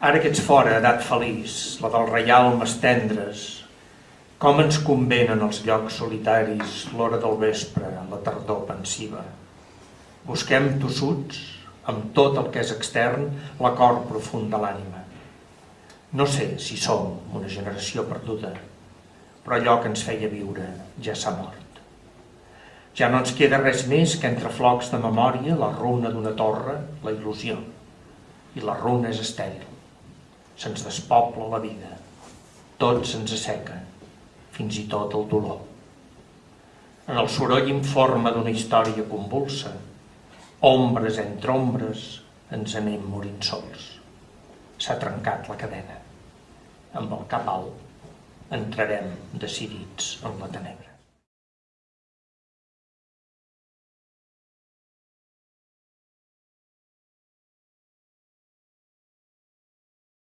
Ara que ets fora, edat feliç, la del reial Mestendres, com ens convenen els llocs solitaris, l'hora del vespre, la tardor pensiva. Busquem tossuts, amb tot el que és extern, l'acord profund de l'ànima. No sé si som una generació perduda, però allò que ens feia viure ja s'ha mort. Ja no ens queda res més que entre flocs de memòria la runa d'una torre, la il·lusió. I la runa és estèril. Se'ns despobla la vida. Tot se'ns asseca, fins i tot el dolor. En el soroll informe d'una història convulsa, ombres entre ombres, ens anem morint sols. S'ha trencat la cadena. Amb el cap alt entrarem decidits en la tenebra.